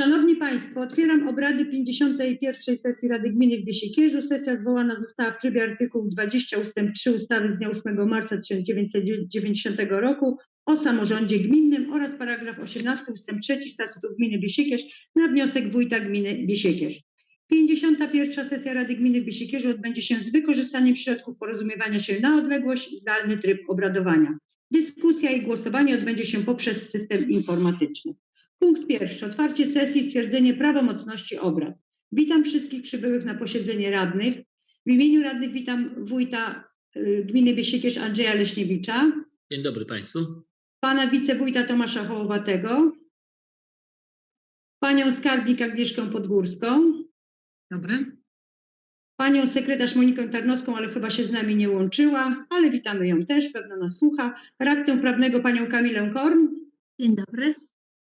Szanowni Państwo, otwieram obrady 51. sesji Rady Gminy w. Sesja zwołana została w trybie artykułu 20 ust. 3 ustawy z dnia 8 marca 1990 roku o samorządzie gminnym oraz paragraf 18 ust. 3 Statutu Gminy Biesiekierz na wniosek wójta gminy Biesiekierz. 51. sesja Rady Gminy w Biesiekierzu odbędzie się z wykorzystaniem środków porozumiewania się na odległość, zdalny tryb obradowania. Dyskusja i głosowanie odbędzie się poprzez system informatyczny. Punkt pierwszy. Otwarcie sesji, stwierdzenie prawomocności obrad. Witam wszystkich przybyłych na posiedzenie radnych. W imieniu radnych witam wójta y, gminy Biesiekierz Andrzeja Leśniewicza, Dzień dobry Państwu. pana wicewójta Tomasza Hołowatego, panią skarbnik Agnieszkę Podgórską, Dobry. panią sekretarz Monikę Tarnowską, ale chyba się z nami nie łączyła, ale witamy ją też, pewno nas słucha, radcę prawnego panią Kamilę Korn Dzień dobry.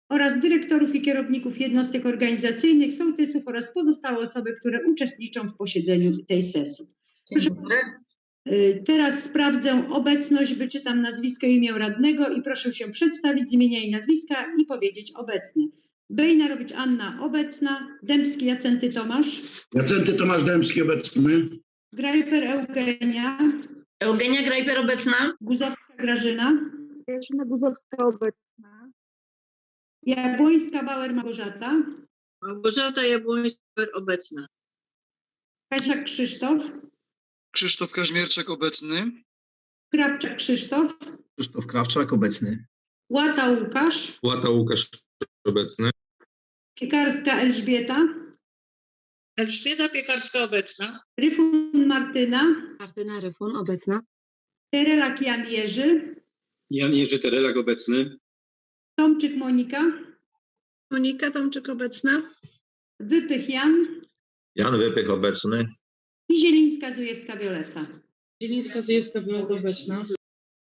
Oraz dyrektorów i kierowników jednostek organizacyjnych, sołtysów oraz pozostałe osoby, które uczestniczą w posiedzeniu tej sesji. Dobry. Y, Teraz sprawdzę obecność, wyczytam nazwisko i imię radnego i proszę się przedstawić z imienia i nazwiska i powiedzieć obecny. Bejnarowicz Anna obecna, Dębski Jacenty Tomasz, Jacenty Tomasz Dębski obecny. Grajper Eugenia, Eugenia Grajper obecna. Guzowska Grażyna, Grażyna Guzowska obecna. Jabłońska Bauer Małgorzata, Małgorzata Jabłońska obecna. Kasia Krzysztof, Krzysztof Kaźmierczak obecny. Krawczak Krzysztof, Krzysztof Krawczak obecny. Łata Łukasz, Łata Łukasz obecny. Piekarska Elżbieta, Elżbieta Piekarska obecna. Ryfun Martyna, Martyna Ryfun obecna. Terelak Jan Jerzy, Jan Jerzy Terelak obecny. Tomczyk Monika, Monika Tomczyk obecna. Wypych Jan Jan Wypych obecny. i Zielińska Zujewska Wioletta. Zielińska Zjewska była obecna.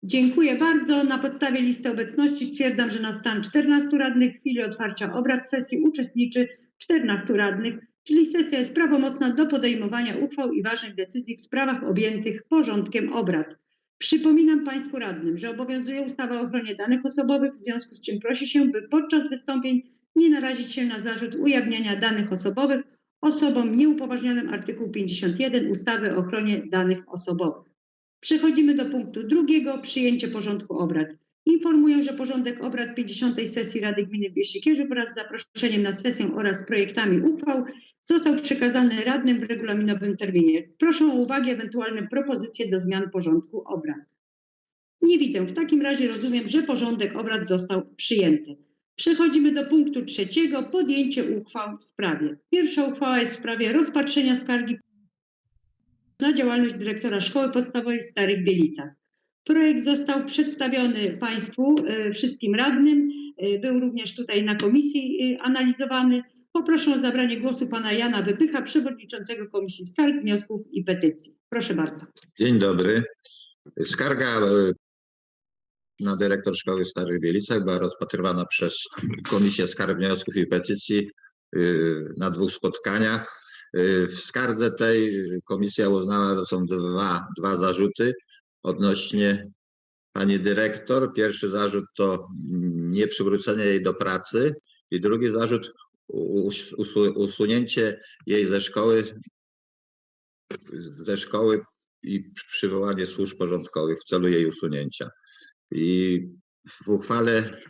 Dziękuję bardzo. Na podstawie listy obecności stwierdzam, że na stan 14 radnych w chwili otwarcia obrad sesji uczestniczy 14 radnych, czyli sesja jest prawomocna do podejmowania uchwał i ważnych decyzji w sprawach objętych porządkiem obrad. Przypominam Państwu radnym, że obowiązuje ustawa o ochronie danych osobowych, w związku z czym prosi się, by podczas wystąpień nie narazić się na zarzut ujawniania danych osobowych osobom nieupoważnionym artykuł 51 ustawy o ochronie danych osobowych. Przechodzimy do punktu drugiego, przyjęcie porządku obrad. Informuję, że porządek obrad 50. sesji Rady Gminy w Bieszczykierzu wraz z zaproszeniem na sesję oraz projektami uchwał został przekazany radnym w regulaminowym terminie. Proszę o uwagę, ewentualne propozycje do zmian porządku obrad. Nie widzę. W takim razie rozumiem, że porządek obrad został przyjęty. Przechodzimy do punktu trzeciego, podjęcie uchwał w sprawie. Pierwsza uchwała jest w sprawie rozpatrzenia skargi na działalność dyrektora Szkoły Podstawowej w Starych Bielicach. Projekt został przedstawiony Państwu, e, wszystkim radnym. E, Był również tutaj na komisji e, analizowany. Poproszę o zabranie głosu pana Jana Wypycha, przewodniczącego Komisji Skarg, Wniosków i Petycji. Proszę bardzo. Dzień dobry. Skarga e, na dyrektor szkoły w Starych Bielicach była rozpatrywana przez Komisję Skarg, Wniosków i Petycji e, na dwóch spotkaniach. E, W skardze tej komisja uznała, że są dwa, dwa zarzuty odnośnie pani dyrektor. Pierwszy zarzut to nieprzywrócenie jej do pracy i drugi zarzut usunięcie jej ze szkoły ze szkoły i przywołanie służb porządkowych w celu jej usunięcia. I w uchwale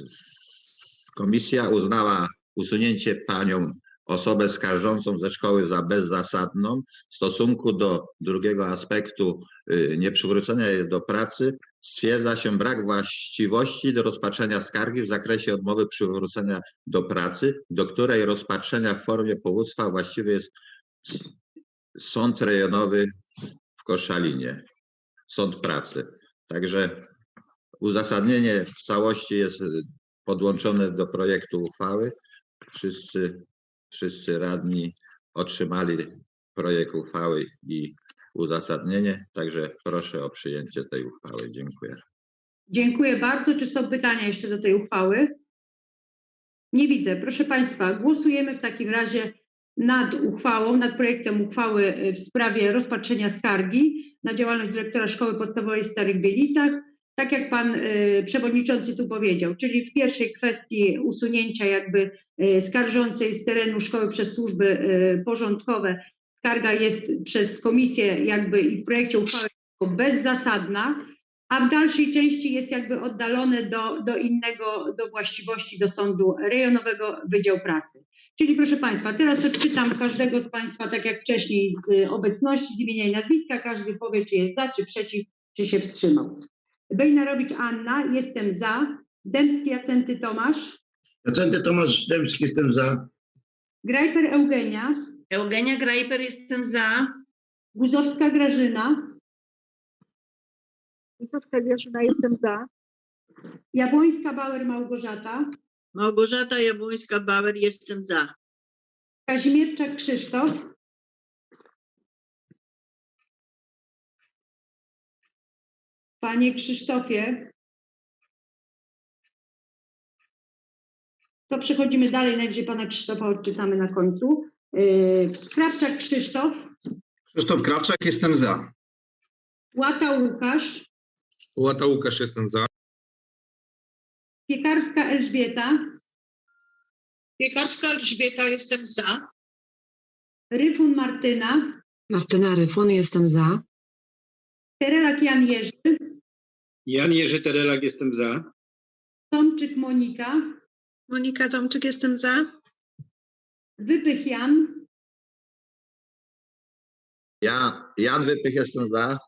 s- komisja uznała usunięcie panią osobę skarżącą ze szkoły za bezzasadną w stosunku do drugiego aspektu yy, nieprzywrócenia jej do pracy stwierdza się brak właściwości do rozpatrzenia skargi w zakresie odmowy przywrócenia do pracy, do której rozpatrzenia w formie powództwa właściwy jest Sąd Rejonowy w Koszalinie, Sąd Pracy. Także uzasadnienie w całości jest y, podłączone do projektu uchwały. Wszyscy, wszyscy radni otrzymali projekt uchwały i uzasadnienie, także proszę o przyjęcie tej uchwały. Dziękuję. Dziękuję bardzo. Czy są pytania jeszcze do tej uchwały? Nie widzę. Proszę Państwa, głosujemy w takim razie nad uchwałą, nad projektem uchwały y, w sprawie rozpatrzenia skargi na działalność dyrektora Szkoły Podstawowej w Starych Bielicach. tak jak pan y, przewodniczący tu powiedział, czyli w pierwszej kwestii usunięcia jakby y, skarżącej z terenu szkoły przez służby porządkowe, skarga jest przez komisję jakby i w projekcie uchwały bezzasadna, a w dalszej części jest jakby oddalone do, do innego, do właściwości, do sądu rejonowego Wydział Pracy. Czyli proszę Państwa, teraz odczytam każdego z Państwa, tak jak wcześniej, z obecności, z imienia i nazwiska. Każdy powie, czy jest za, czy przeciw, czy się wstrzymał. Bejnarowicz Anna, jestem za. Dębski Jacenty Tomasz. Jacenty Tomasz Dębski, jestem za. Grajper Eugenia. Eugenia Grajper, jestem za. Guzowska Grażyna. Guzowska Grażyna, jestem za. Jabłońska Bauer Małgorzata. Małgorzata Jabłońska-Bauer, jestem za. Kazimierczak Krzysztof. Panie Krzysztofie. To przechodzimy dalej, najwyżej pana Krzysztofa odczytamy na końcu. Yy, Krawczak Krzysztof, Krzysztof Krawczak, jestem za. Łata Łukasz, Łata Łukasz, jestem za. Piekarska Elżbieta, Piekarska Elżbieta, jestem za. Ryfun Martyna, Martyna Ryfon, jestem za. Terelak Jan Jerzy, Jan Jerzy Terelak, jestem za. Tomczyk Monika, Monika Tomczyk, jestem za. Wypych Jan, Ja, Jan Wypych, jestem za.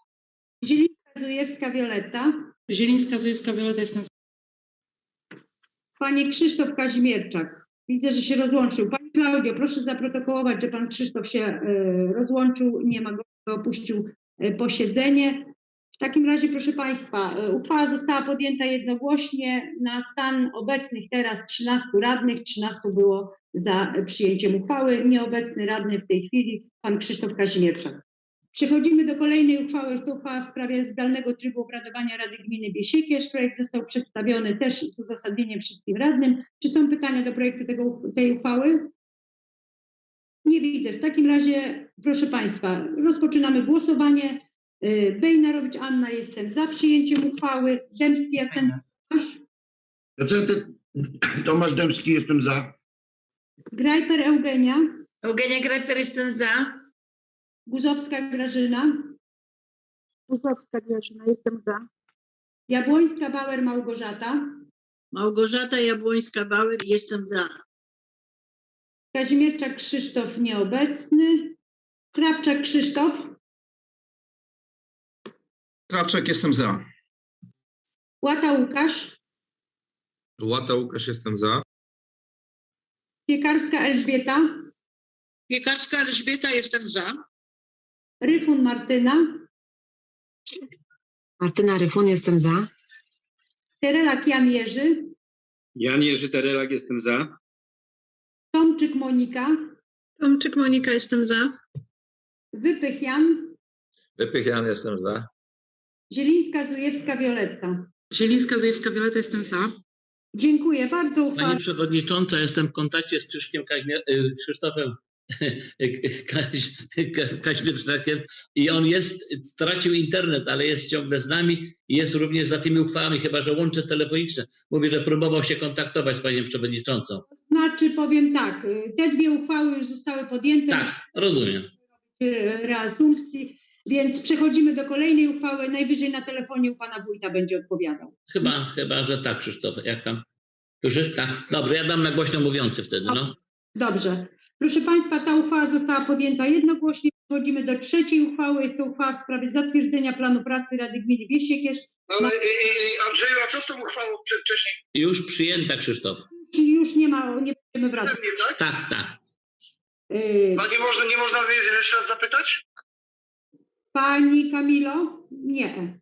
Zielińska Zujewska Wioletta, Zielińska Zujewska Wioleta, jestem za. Panie Krzysztof Kazimierczak, widzę, że się rozłączył. Pani Klaudio, proszę zaprotokołować, że pan Krzysztof się e, rozłączył, nie ma go, opuścił e, posiedzenie. W takim razie, proszę Państwa, e, uchwała została podjęta jednogłośnie. Na stan obecnych teraz 13 radnych, 13 było za przyjęciem uchwały. Nieobecny radny w tej chwili, pan Krzysztof Kazimierczak. Przechodzimy do kolejnej uchwały. Jest to uchwała w sprawie zdalnego trybu obradowania Rady Gminy Biesiekierz. Projekt został przedstawiony też z uzasadnieniem wszystkim radnym. Czy są pytania do projektu tego, tej uchwały? Nie widzę. W takim razie, proszę Państwa, rozpoczynamy głosowanie. Y, Bejnarowicz Anna, jestem za przyjęciem uchwały. Dębski Jacen Tomasz, Jacenty Tomasz Dębski, jestem za. Grajper Eugenia, Eugenia Grajper, jestem za. Guzowska Grażyna, Guzowska Grażyna, jestem za. Jabłońska Bauer Małgorzata, Małgorzata Jabłońska-Bauer, jestem za. Kazimierczak Krzysztof nieobecny, Krawczak Krzysztof, Krawczak, jestem za. Łata Łukasz, Łata Łukasz, jestem za. Piekarska Elżbieta, Piekarska Elżbieta, jestem za. Ryfun Martyna, Martyna Ryfon, jestem za. Terelak Jan Jerzy, Jan Jerzy Terelak, jestem za. Tomczyk Monika, Tomczyk Monika, jestem za. Wypych Jan, Wypych Jan, jestem za. Zielińska Zujewska Wioletta. Zielińska Zujewska Wioleta, jestem za. Dziękuję bardzo. Uchwała Pani Przewodnicząca, jestem w kontakcie z Krzyszkiem Kaźmier- y, Krzysztofem Kaź, Ka- Kaźmierczakiem i on jest, stracił internet, ale jest ciągle z nami i jest również za tymi uchwałami, chyba że łącze telefoniczne. Mówi, że próbował się kontaktować z Panią Przewodniczącą. znaczy, powiem tak, y, te dwie uchwały już zostały podjęte Tak, rozumiem. reasumpcji, więc przechodzimy do kolejnej uchwały. Najwyżej na telefonie u pana wójta będzie odpowiadał. Chyba, chyba, że tak, Krzysztof. Jak tam? Słyszysz? Tak. Dobrze, ja dam na głośno mówiący wtedy, no. Dobrze. Proszę Państwa, ta uchwała została podjęta jednogłośnie. Przechodzimy do trzeciej uchwały. Jest to uchwała w sprawie zatwierdzenia planu pracy Rady Gminy Wiesiekierz. Ale y, y, Andrzeju, a co z tą uchwałą wcześniej? Już przyjęta, Krzysztof. Czyli już nie ma, nie będziemy wracać. mnie, tak? Tak, tak. Y, A nie można, nie można jeszcze raz zapytać? Pani Kamilo? Nie.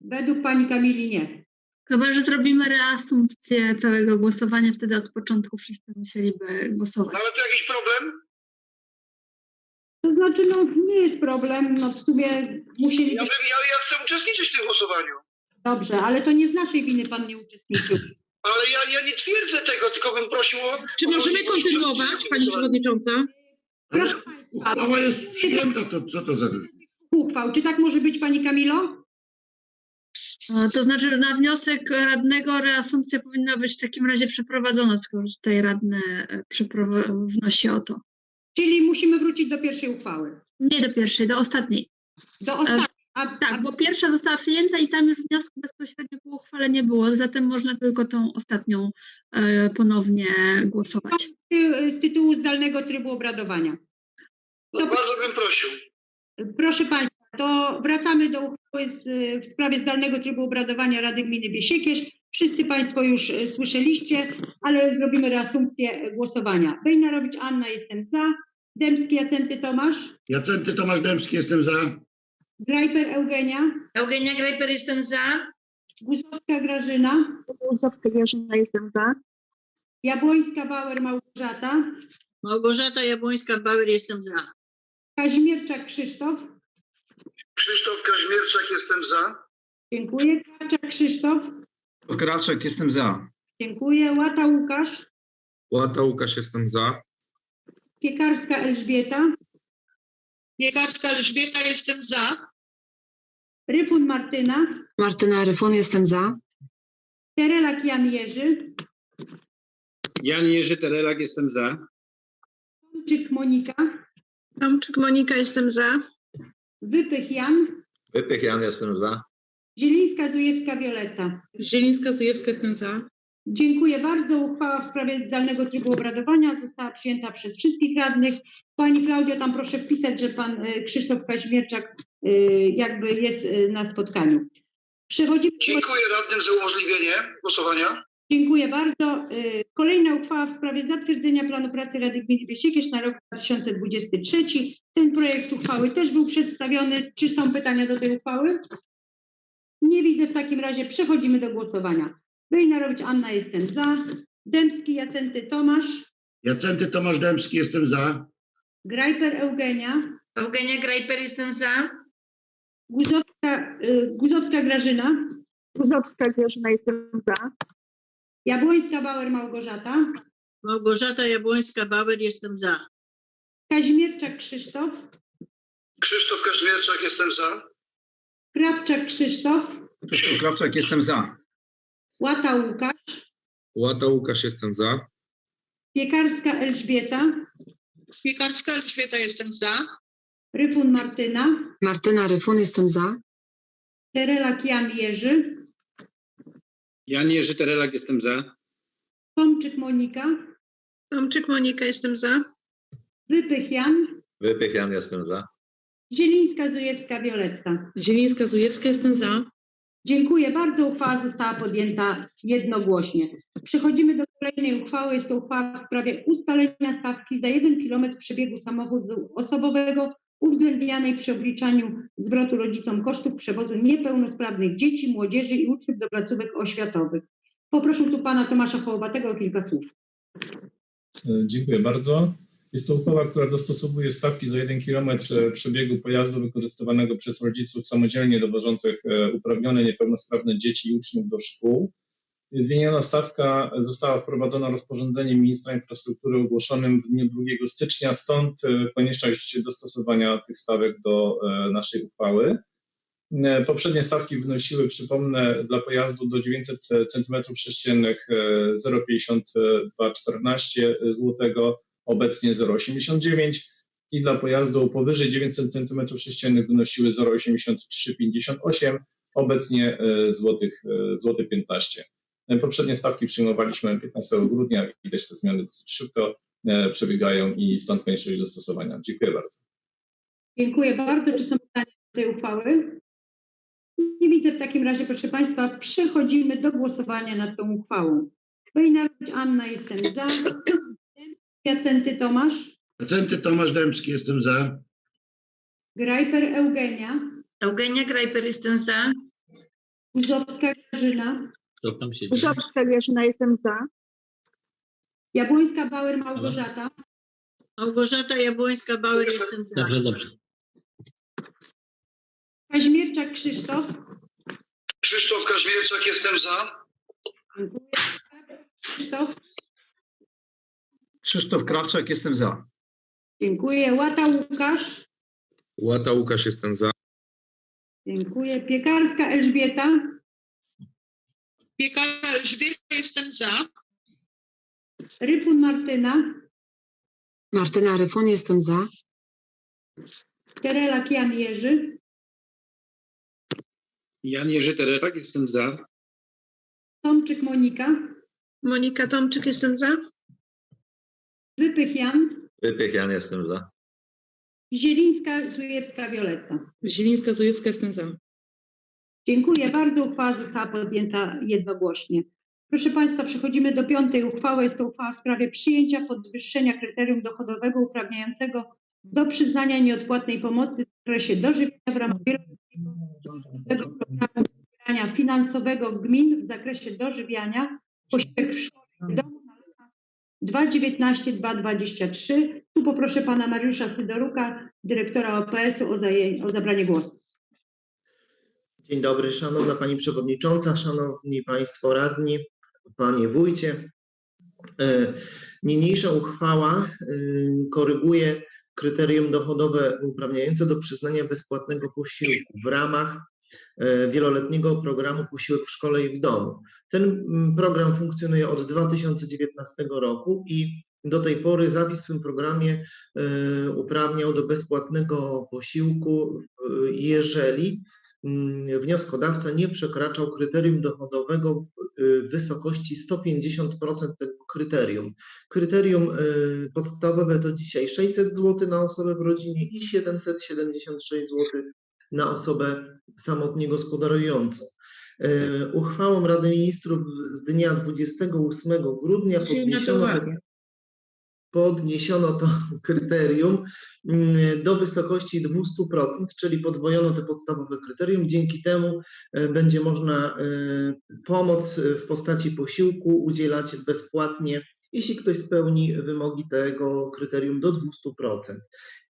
Według Pani Kamili nie. Chyba, że zrobimy reasumpcję całego głosowania, wtedy od początku wszyscy musieliby głosować. Ale to jakiś problem? To znaczy, no nie jest problem. No w sumie musieli... Ja, bym, ja, ja chcę uczestniczyć w tym głosowaniu. Dobrze, ale to nie z naszej winy Pan nie uczestniczył. Ale ja, ja nie twierdzę tego, tylko bym prosił o... Czy o możemy możliwość kontynuować, uczestniczenia w Pani głosowaniu. Przewodnicząca? Ale Proszę Państwa, uchwała jest przyjęta, to co to za... uchwał. Czy tak może być Pani Kamilo? E, To znaczy na wniosek radnego reasumpcja powinna być w takim razie przeprowadzona, skoro tutaj radny e, wnosi o to. Czyli musimy wrócić do pierwszej uchwały. Nie do pierwszej, do ostatniej. Do ostatniej. A, Tak, bo pierwsza została przyjęta i tam już wniosku bezpośrednio po uchwale nie było, zatem można tylko tą ostatnią e, ponownie głosować. y, z tytułu zdalnego trybu obradowania. No, bardzo bym prosił. Proszę Państwa, to wracamy do uchwały z, w sprawie zdalnego trybu obradowania Rady Gminy Biesiekierz. Wszyscy Państwo już e, słyszeliście, ale zrobimy reasumpcję głosowania. Bejnarowicz Anna, jestem za. Dębski Jacenty Tomasz. Jacenty Tomasz Dębski, jestem za. Grajper Eugenia. Eugenia Grejper, jestem za. Guzowska Grażyna. Guzowska Grażyna, jestem za. Jabłońska Bauer Małgorzata. Małgorzata Jabłońska-Bauer, jestem za. Kazimierczak Krzysztof. Krzysztof Kaźmierczak, jestem za. Dziękuję. Krawczak Krzysztof. Krawczak, jestem za. Dziękuję. Łata Łukasz. Łata Łukasz, jestem za. Piekarska Elżbieta. Piekarska Elżbieta, jestem za. Ryfun Martyna. Martyna Ryfon, jestem za. Terelak Jan Jerzy. Jan Jerzy Terelak, jestem za. Tomczyk Monika. Tomczyk Monika, jestem za. Wypych Jan. Wypych Jan, jestem za. Zielińska Zujewska Wioletta. Zielińska-Zujewska, jestem za. Dziękuję bardzo. Uchwała w sprawie zdalnego trybu obradowania została przyjęta przez wszystkich radnych. Pani Klaudio, tam proszę wpisać, że pan y, Krzysztof Kaźmierczak y, jakby jest y, na spotkaniu. Przechodzimy do Dziękuję radnym za umożliwienie głosowania. Dziękuję bardzo. Y, Kolejna uchwała w sprawie zatwierdzenia planu pracy Rady Gminy Biesiekierz na rok 2023. Ten projekt uchwały też był przedstawiony. Czy są pytania do tej uchwały? Nie widzę. W takim razie przechodzimy do głosowania. Bejnarowicz Anna, jestem za. Dębski Jacenty Tomasz. Jacenty Tomasz Dębski, jestem za. Grajper Eugenia. Eugenia Grejper, jestem za. Guzowska, y, Guzowska Grażyna. Guzowska Grażyna, jestem za. Jabłońska Bauer Małgorzata. Małgorzata Jabłońska-Bauer, jestem za. Kazimierczak Krzysztof. Krzysztof Kaźmierczak, jestem za. Krawczak Krzysztof. Krzysztof Krawczak, jestem za. Łata Łukasz. Łata Łukasz, jestem za. Piekarska Elżbieta. Piekarska Elżbieta, jestem za. Ryfun Martyna. Martyna Ryfon, jestem za. Terelak Jan Jerzy. Jan Jerzy Terelak, jestem za. Tomczyk Monika. Tomczyk Monika, jestem za. Wypych Jan. Wypych Jan, jestem za. Zielińska Zujewska Wioletta. Zielińska-Zujewska, jestem za. Dziękuję bardzo. Uchwała została podjęta jednogłośnie. Przechodzimy do kolejnej uchwały. Jest to uchwała w sprawie ustalenia stawki za 1 km przebiegu samochodu osobowego uwzględnianej przy obliczaniu zwrotu rodzicom kosztów przewozu niepełnosprawnych dzieci, młodzieży i uczniów do placówek oświatowych. Poproszę tu pana Tomasza Hołowatego o kilka słów. E, Dziękuję bardzo. Jest to uchwała, która dostosowuje stawki za 1 km przebiegu pojazdu wykorzystywanego przez rodziców samodzielnie dowożących e, uprawnione niepełnosprawne dzieci i uczniów do szkół. Zmieniona stawka została wprowadzona rozporządzeniem ministra infrastruktury ogłoszonym w dniu 2 stycznia, stąd e, konieczność dostosowania tych stawek do e, naszej uchwały. E, Poprzednie stawki wynosiły, przypomnę, dla pojazdu do 900 cm3 0,5214 zł, obecnie 0,89 i dla pojazdu powyżej 900 cm3 wynosiły 0,8358, obecnie złotych, złoty 15. E, Poprzednie stawki przyjmowaliśmy 15 grudnia, widać te zmiany dosyć szybko e, przebiegają i stąd konieczność dostosowania. Dziękuję bardzo. Dziękuję bardzo. Czy są pytania do tej uchwały? Nie widzę. W takim razie, proszę Państwa, przechodzimy do głosowania nad tą uchwałą. Wejnarowicz Anna, jestem za. Jacenty Tomasz. Jacenty Tomasz Dębski, jestem za. Grajper Eugenia. Eugenia Grejper, jestem za. Guzowska Grażyna. Co tam się dzieje? Jestem za. Jabłońska Bauer Małgorzata. Małgorzata Jabłońska-Bauer, jestem za. Dobrze, dobrze. Kaźmierczak Krzysztof. Krzysztof Kaźmierczak, jestem za. Dziękuję. Krzysztof. Krzysztof Krawczak, jestem za. Dziękuję. Łata Łukasz. Łata Łukasz, jestem za. Dziękuję. Piekarska Elżbieta. Piekara Elżbieta, jestem za. Ryfun Martyna, Martyna Ryfun, jestem za. Terelak Jan Jerzy, Jan Jerzy Terelak, jestem za. Tomczyk Monika, Monika Tomczyk, jestem za. Wypych Jan, Wypych Jan, jestem za. Zielińska Zujewska Wioletta. Zielińska Zujewska, jestem za. Dziękuję bardzo. Uchwała została podjęta jednogłośnie. Proszę Państwa, przechodzimy do piątej uchwały. Jest to uchwała w sprawie przyjęcia podwyższenia kryterium dochodowego uprawniającego do przyznania nieodpłatnej pomocy w zakresie dożywienia w ramach wieloletniego programu wspierania finansowego gmin w zakresie dożywiania posiłek w szkole domu na lata 2019-2023. Tu poproszę Pana Mariusza Sydoruka, dyrektora OPS-u o, o zabranie głosu. Dzień dobry, szanowna pani przewodnicząca, szanowni państwo radni, panie wójcie. E, Niniejsza uchwała e, koryguje kryterium dochodowe uprawniające do przyznania bezpłatnego posiłku w ramach e, wieloletniego programu Posiłek w szkole i w domu. Ten program funkcjonuje od 2019 roku i do tej pory zapis w tym programie uprawniał do bezpłatnego posiłku, jeżeli wnioskodawca nie przekraczał kryterium dochodowego w y, wysokości 150% tego kryterium. Kryterium y, podstawowe to dzisiaj 600 zł na osobę w rodzinie i 776 zł na osobę samotnie gospodarującą. Y, Uchwałą Rady Ministrów z dnia 28 grudnia podniesiono podniesiono to kryterium mm, do wysokości 200%, czyli podwojono te podstawowe kryterium. Dzięki temu e, będzie można e, pomoc w postaci posiłku udzielać bezpłatnie, jeśli ktoś spełni wymogi tego kryterium do 200%.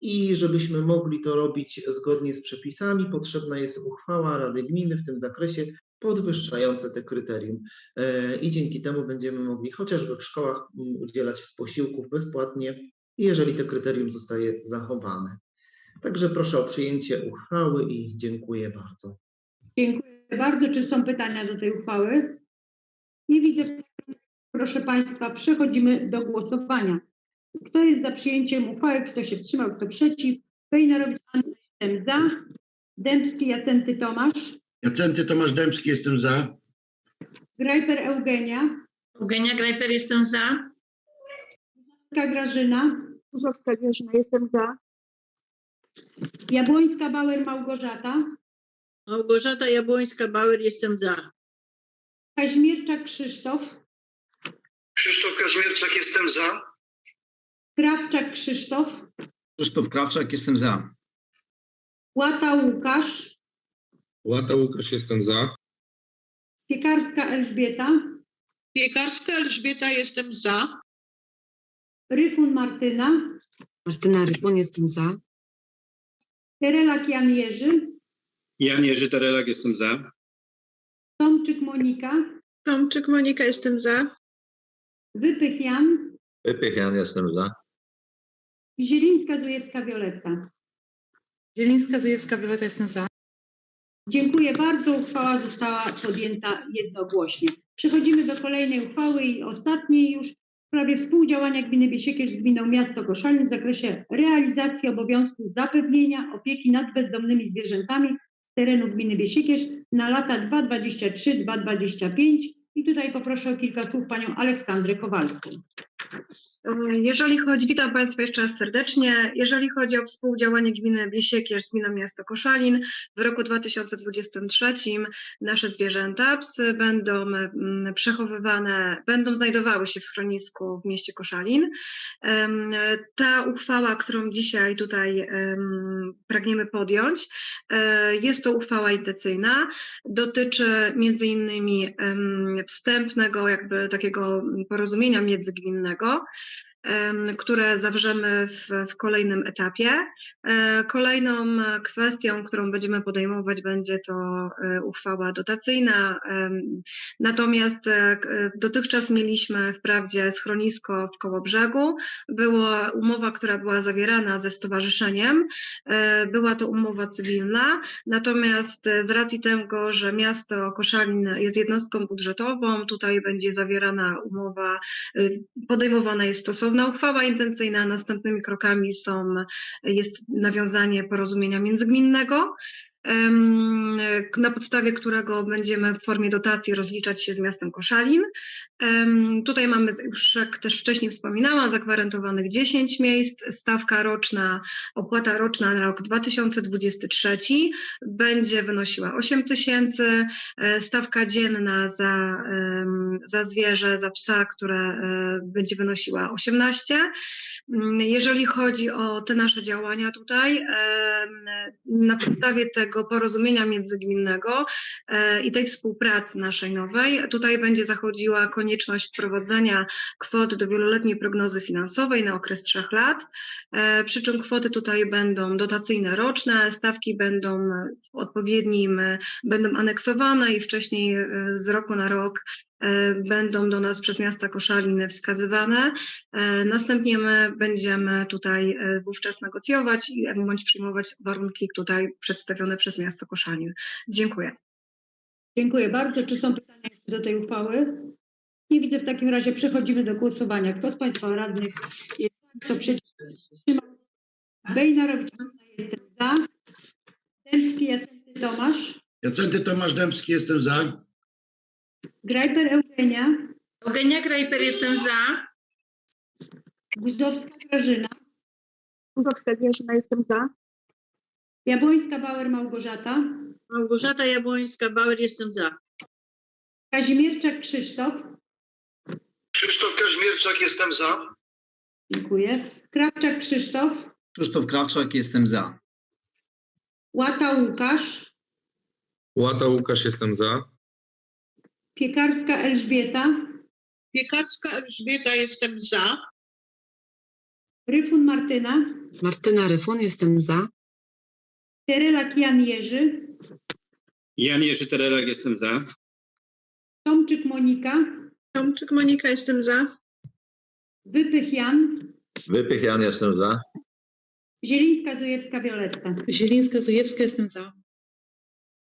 I żebyśmy mogli to robić zgodnie z przepisami, potrzebna jest uchwała Rady Gminy w tym zakresie podwyższające te kryterium. E, I dzięki temu będziemy mogli chociażby w szkołach mm, udzielać posiłków bezpłatnie, jeżeli to kryterium zostaje zachowane. Także proszę o przyjęcie uchwały i dziękuję bardzo. Dziękuję bardzo. Czy są pytania do tej uchwały? Nie widzę. Proszę Państwa, przechodzimy do głosowania. Kto jest za przyjęciem uchwały? Kto się wstrzymał? Kto przeciw? Wejnarowicz jestem za. Dębski Jacenty Tomasz. Jacenty Tomasz Dębski, jestem za. Grajper Eugenia. Eugenia Grajper, jestem za. Kuzowska Grażyna. Tuzowska Wierzyna, jestem za. Jabłońska Bauer Małgorzata. Małgorzata Jabłońska-Bauer, jestem za. Kaźmierczak Krzysztof. Krzysztof Kaźmierczak, jestem za. Krawczak Krzysztof. Krzysztof Krawczak, jestem za. Łata Łukasz. Łata Łukasz, jestem za. Piekarska Elżbieta. Piekarska Elżbieta, jestem za. Ryfun Martyna. Martyna Ryfun, jestem za. Terelak Jan Jerzy. Jan Jerzy Terelak, jestem za. Tomczyk Monika. Tomczyk Monika, jestem za. Wypych Jan. Wypych Jan, jestem za. Zielińska Zujewska Wioletta. Zielińska Zujewska Wioleta, jestem za. Dziękuję bardzo. Uchwała została podjęta jednogłośnie. Przechodzimy do kolejnej uchwały i ostatniej już w sprawie współdziałania gminy Biesiekierz z gminą Miasto Koszalin w zakresie realizacji obowiązku zapewnienia opieki nad bezdomnymi zwierzętami z terenu gminy Biesiekierz na lata 2023-2025. I tutaj poproszę o kilka słów panią Aleksandrę Kowalską. Jeżeli chodzi, witam Państwa jeszcze raz serdecznie. Jeżeli chodzi o współdziałanie gminy Biesiekierz z gminą miasto Koszalin, w roku 2023 nasze zwierzęta, psy będą mm, przechowywane, będą znajdowały się w schronisku w mieście Koszalin. Ta uchwała, którą dzisiaj tutaj em, pragniemy podjąć, e, jest to uchwała intencyjna, dotyczy między innymi wstępnego jakby takiego porozumienia międzygminnego, które zawrzemy w, w kolejnym etapie. E, Kolejną kwestią, którą będziemy podejmować, będzie to e, uchwała dotacyjna. Natomiast e, dotychczas mieliśmy wprawdzie schronisko w Kołobrzegu. Była umowa, która była zawierana ze stowarzyszeniem. Była to umowa cywilna. Natomiast z racji tego, że miasto Koszalin jest jednostką budżetową, tutaj będzie zawierana umowa, podejmowana jest stosowna uchwała intencyjna. Następnymi krokami są, jest nawiązanie porozumienia międzygminnego. Na podstawie którego będziemy w formie dotacji rozliczać się z miastem Koszalin. Tutaj mamy, już jak też wcześniej wspominałam, zagwarantowanych 10 miejsc. Stawka roczna, opłata roczna na rok 2023 będzie wynosiła 8 tysięcy. E, Stawka dzienna za, za zwierzę, za psa, które e, będzie wynosiła 18. Mm, Jeżeli chodzi o te nasze działania tutaj, na podstawie tego porozumienia międzygminnego e, i tej współpracy naszej nowej, tutaj będzie zachodziła konieczność wprowadzenia kwot do wieloletniej prognozy finansowej na okres trzech lat. E, Przy czym kwoty tutaj będą dotacyjne roczne, stawki będą w odpowiednim, e, będą aneksowane i wcześniej z roku na rok będą do nas przez miasta Koszalin wskazywane. E, Następnie my będziemy tutaj e, wówczas negocjować i bądź przyjmować warunki tutaj przedstawione przez miasto Koszalin. Dziękuję. Dziękuję bardzo. Czy są pytania do tej uchwały? Nie widzę. W takim razie przechodzimy do głosowania. Kto z Państwa radnych jest za, kto przeciw? Bejnarowicz, jestem za. Dębski, Jacenty Tomasz. Jacenty Tomasz Dębski, jestem za. Grajper Eugenia. Eugenia Grajper, jestem za. Guzowska Grażyna. Guzowska Wierzna, jestem za. Jabłońska Bauer Małgorzata. Małgorzata Jabłońska-Bauer, jestem za. Kazimierczak Krzysztof. Krzysztof Kaźmierczak, jestem za. Dziękuję. Krawczak Krzysztof. Krzysztof Krawczak, jestem za. Łata Łukasz. Łata Łukasz, jestem za. Piekarska Elżbieta. Piekarska Elżbieta, jestem za. Ryfun Martyna. Martyna Ryfun, jestem za. Terelak Jan Jerzy. Jan Jerzy Terelak, jestem za. Tomczyk Monika. Tomczyk Monika, jestem za. Wypych Jan. Wypych Jan, jestem za. Zielińska Zujewska Wioletta. Zielińska-Zujewska, jestem za.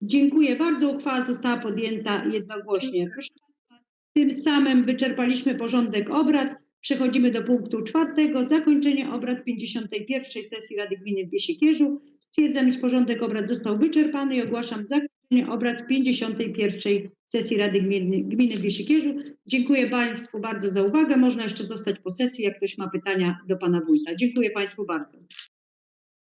Dziękuję bardzo. Uchwała została podjęta jednogłośnie. Tym samym wyczerpaliśmy porządek obrad. Przechodzimy do punktu czwartego. Zakończenie obrad 51. sesji Rady Gminy w Biesiekierzu. Stwierdzam, iż porządek obrad został wyczerpany i ogłaszam zakończenie obrad 51. sesji Rady Gminy, Gminy w Biesiekierzu. Dziękuję Państwu bardzo za uwagę. Można jeszcze zostać po sesji, jak ktoś ma pytania do Pana Wójta. Dziękuję Państwu bardzo.